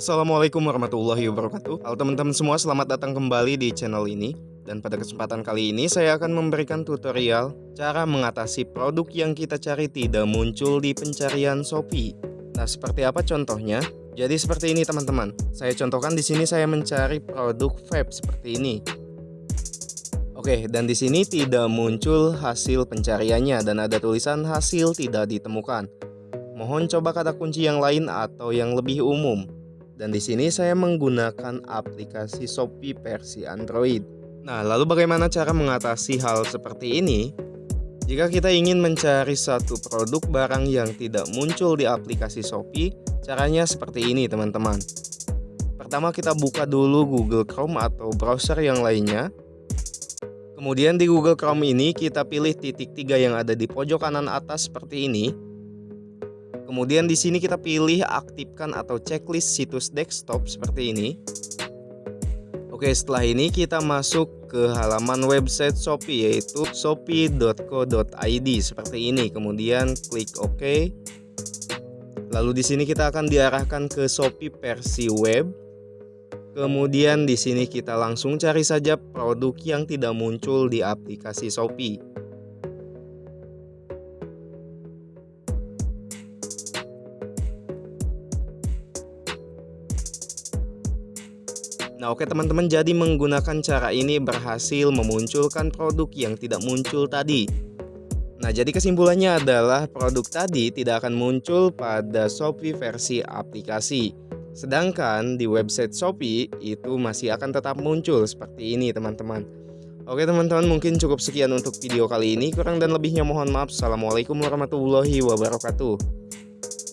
Assalamualaikum warahmatullahi wabarakatuh. Halo teman-teman semua selamat datang kembali di channel ini. Dan pada kesempatan kali ini saya akan memberikan tutorial Cara mengatasi produk yang kita cari tidak muncul di pencarian Shopee. Nah seperti apa contohnya? Jadi seperti ini teman-teman. Saya contohkan di sini saya mencari produk vape seperti ini Oke, dan di sini tidak muncul hasil pencariannya dan ada tulisan hasil tidak ditemukan. Mohon coba kata kunci yang lain atau yang lebih umum. Dan di sini saya menggunakan aplikasi Shopee versi Android. Nah, lalu bagaimana cara mengatasi hal seperti ini? Jika kita ingin mencari satu produk barang yang tidak muncul di aplikasi Shopee, caranya seperti ini teman-teman. Pertama kita buka dulu Google Chrome atau browser yang lainnya. Kemudian di Google Chrome ini kita pilih titik tiga yang ada di pojok kanan atas seperti ini Kemudian di sini kita pilih aktifkan atau checklist situs desktop seperti ini. Oke, setelah ini kita masuk ke halaman website Shopee yaitu shopee.co.id seperti ini. Kemudian klik OK. Lalu di sini kita akan diarahkan ke Shopee versi web. Kemudian di sini kita langsung cari saja produk yang tidak muncul di aplikasi Shopee. Nah oke teman-teman jadi menggunakan cara ini berhasil memunculkan produk yang tidak muncul tadi Nah jadi kesimpulannya adalah produk tadi tidak akan muncul pada Shopee versi aplikasi Sedangkan di website Shopee itu masih akan tetap muncul seperti ini teman-teman. Oke teman-teman mungkin cukup sekian untuk video kali ini Kurang dan lebihnya mohon maaf. Assalamualaikum warahmatullahi wabarakatuh